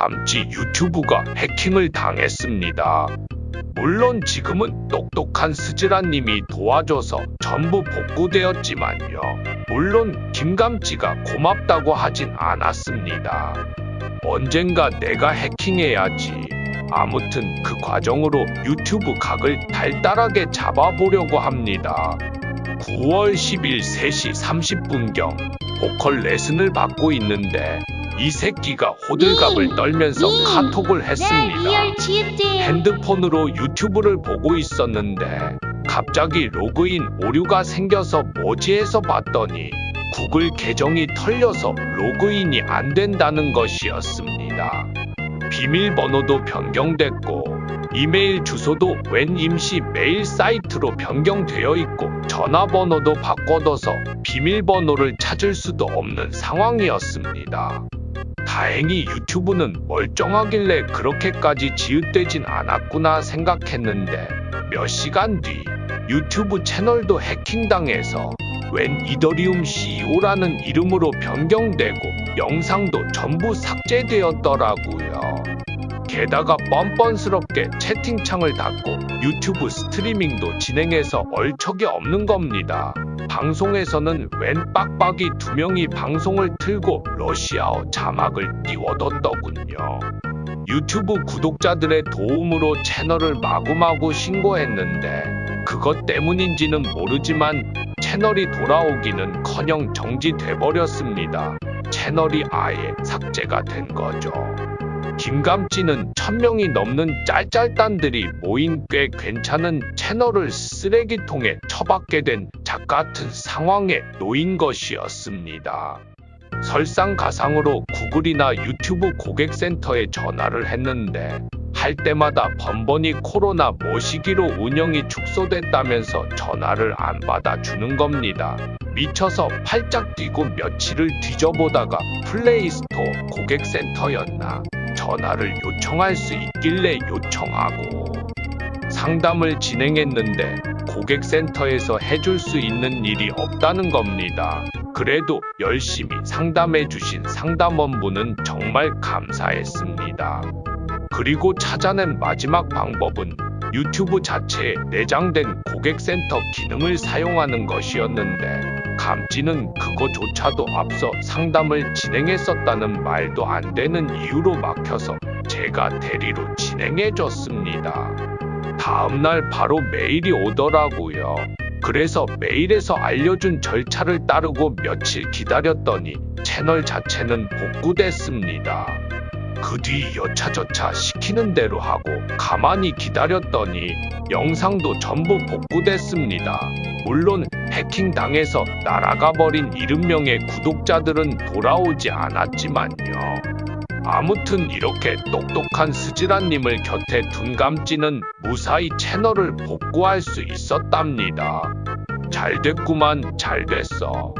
감지 유튜브가 해킹을 당했습니다. 물론 지금은 똑똑한 스즈라님이 도와줘서 전부 복구되었지만요. 물론 김감지가 고맙다고 하진 않았습니다. 언젠가 내가 해킹해야지. 아무튼 그 과정으로 유튜브 각을 달달하게 잡아보려고 합니다. 9월 10일 3시 30분경 보컬 레슨을 받고 있는데 이 새끼가 호들갑을 떨면서 카톡을 했습니다. 치읓 핸드폰으로 유튜브를 보고 있었는데 갑자기 로그인 오류가 생겨서 뭐지 해서 봤더니 구글 계정이 털려서 로그인이 안 된다는 것이었습니다. 비밀번호도 변경됐고 이메일 주소도 웬 임시 메일 사이트로 변경되어 있고 전화번호도 바꿔둬서 비밀번호를 찾을 수도 없는 상황이었습니다. 다행히 유튜브는 멀쩡하길래 그렇게까지 지읒되진 않았구나 생각했는데 몇 시간 뒤 유튜브 채널도 해킹당해서 웬 이더리움 CEO라는 이름으로 변경되고 영상도 전부 삭제되었더라고요. 게다가 뻔뻔스럽게 채팅창을 닫고 유튜브 스트리밍도 진행해서 얼척이 없는 겁니다. 방송에서는 웬 빡빡이 두 명이 방송을 틀고 러시아어 자막을 띄워뒀더군요. 유튜브 구독자들의 도움으로 채널을 마구마구 신고했는데 그것 때문인지는 모르지만 채널이 돌아오기는 커녕 정지돼버렸습니다. 채널이 아예 삭제가 된 거죠. 김감찌는 천명이 넘는 짤짤단들이 모인 꽤 괜찮은 채널을 쓰레기통에 처박게 된 작 같은 상황에 놓인 것이었습니다. 설상가상으로 구글이나 유튜브 고객센터에 전화를 했는데 할 때마다 번번이 코로나 모시기로 운영이 축소됐다면서 전화를 안 받아주는 겁니다. 미쳐서 팔짝 뛰고 며칠을 뒤져보다가 플레이스토어 고객센터였나 전화를 요청할 수 있길래 요청하고 상담을 진행했는데 고객센터에서 해줄 수 있는 일이 없다는 겁니다. 그래도 열심히 상담해 주신 상담원분은 정말 감사했습니다. 그리고 찾아낸 마지막 방법은 유튜브 자체에 내장된 고객센터 기능을 사용하는 것이었는데 감지는 그거조차도 앞서 상담을 진행했었다는 말도 안 되는 이유로 막혀서 제가 대리로 진행해 줬습니다. 다음날 바로 메일이 오더라고요. 그래서 메일에서 알려준 절차를 따르고 며칠 기다렸더니 채널 자체는 복구됐습니다. 그 뒤 여차저차 시키는 대로 하고 가만히 기다렸더니 영상도 전부 복구됐습니다. 물론 해킹 당해서 날아가 버린 70명의 구독자들은 돌아오지 않았지만요. 아무튼 이렇게 똑똑한 스지란님을 곁에 둔 감지는 무사히 채널을 복구할 수 있었답니다. 잘 됐구만, 잘 됐어.